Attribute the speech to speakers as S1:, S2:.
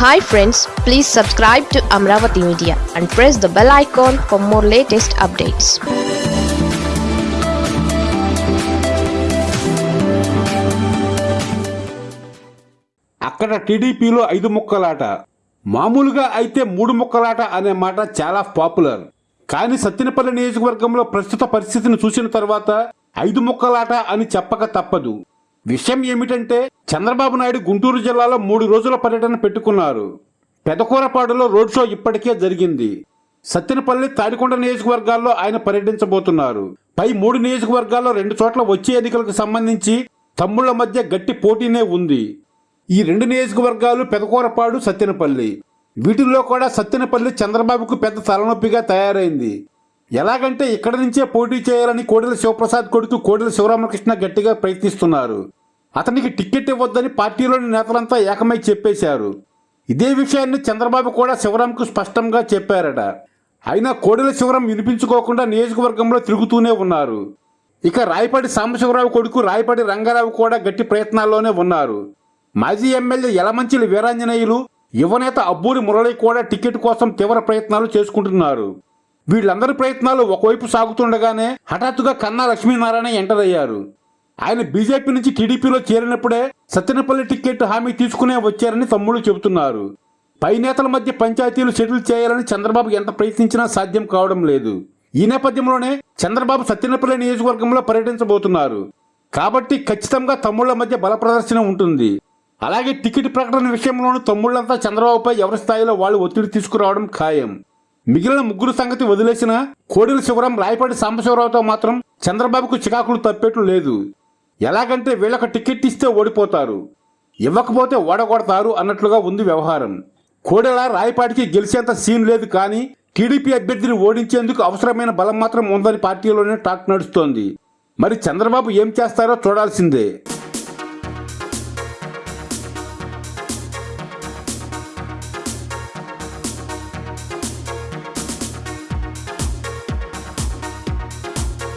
S1: Hi friends please subscribe to Amaravati media and press the bell icon for more latest updates
S2: అక్కడ టీడీపీలో ఐదు ముక్కలాట. మామూలుగా అయితే మూడు ముక్కలాట అనే మాట చాలా పాపులర్. కానీ సత్యనపల్లి నియోజకవర్గంలో ప్రస్తుత పరిస్థితిని చూసిన తర్వాత ఐదు ముక్కలాట అని చెప్పక తప్పదు. విషయం ఏమిటంటే చంద్రబాబు నాయుడు గుంటూరు జిల్లాలో మూడు రోజుల పర్యటన పెట్టుకున్నారు. పెదకూరపాడులో రోడ్ షో ఇప్పటికే జరిగింది. సత్తెనపల్లి తాడికొండ నియోజకవర్గాల్లో ఆయన పర్యటించబోతున్నారు. పై మూడు నియోజకవర్గాల్లో రెండు చోట్ల వచ్చే ఎన్నికలకు సంబంధించి తమ్ముళ్ళ మధ్య గట్టి పోటీనే ఉంది. ఈ రెండు నియోజకవర్గాలు పెదకూరపాడు సత్తెనపల్లి. వీటిల్లో కూడా సత్తెనపల్లి చంద్రబాబుకు పెద్ద తలనొప్పిగా తయారైంది. ఎలాగంటే ఇక్కడ నుంచే పోటీ చేయాలని కోడెల శివప్రసాద్ కొడుకు కోడెల శివరామకృష్ణ గట్టిగా ప్రయత్నిస్తున్నారు. అతనికి టికెట్ ఇవ్వద్దని పార్టీలోని నేతలంతా ఏకమై చెప్పేశారు. ఇదే విషయాన్ని చంద్రబాబు కూడా శివరాంకు స్పష్టంగా చెప్పారట. అయినా కోడెల శివరాం వినిపించుకోకుండా నియోజకవర్గంలో తిరుగుతూనే ఉన్నారు. ఇక రాయపాటి సాంబశివరావు కొడుకు రాయపాటి రంగారావు కూడా గట్టి ప్రయత్నాల్లోనే ఉన్నారు. మాజీ ఎమ్మెల్యే యలమంచిలి వీరాంజనేయులు యువనేత అబ్బూరి మురళి కూడా టికెట్ కోసం తీవ్ర ప్రయత్నాలు చేసుకుంటున్నారు. వీళ్ళందరి ప్రయత్నాలు ఒకవైపు సాగుతుండగానే హఠాత్తుగా కన్నా లక్ష్మీనారాయణ ఎంటర్ అయ్యారు. ఆయన బీజేపీ నుంచి టీడీపీలో చేరినప్పుడే సత్తెనపల్లి టికెట్ హామీ తీసుకునే వచ్చారని తమ్ముళ్ళు చెబుతున్నారు. పై నేతల మధ్య పంచాయతీలు సెటిల్ చేయాలని చంద్రబాబు ఎంత ప్రయత్నించినా సాధ్యం కావడం లేదు. ఈ నేపథ్యంలోనే చంద్రబాబు సత్యనపల్లి నియోజకవర్గంలో పర్యటించబోతున్నారు. కాబట్టి ఖచ్చితంగా తమ్ముళ్ళ మధ్య బల ప్రదర్శన ఉంటుంది. అలాగే టికెట్ ప్రకటన విషయంలోనూ తమ్ముళ్ళంతా చంద్రబాబుపై ఎవరి స్థాయిలో వాళ్ళు ఒత్తిడి తీసుకురావడం ఖాయం. మిగిలిన ముగ్గురు సంగతి వదిలేసిన కోడెల శివరం రాయపాటి సాంబశివరావుతో మాత్రం చంద్రబాబుకు చికాకులు తప్పేట్లు లేదు. ఎలాగంటే వీళ్ళకు టికెట్ ఇస్తే ఓడిపోతారు. ఇవ్వకపోతే ఓడగొడతారు అన్నట్లుగా ఉంది వ్యవహారం. కోడెల రాయపాటికి గెలిచేంత సీన్ లేదు కానీ టీడీపీ అభ్యర్థిని ఓడించేందుకు అవసరమైన బలం మాత్రం ఉందని పార్టీలోనే టాక్ నడుస్తోంది. మరి చంద్రబాబు ఏం చేస్తారో చూడాల్సిందే.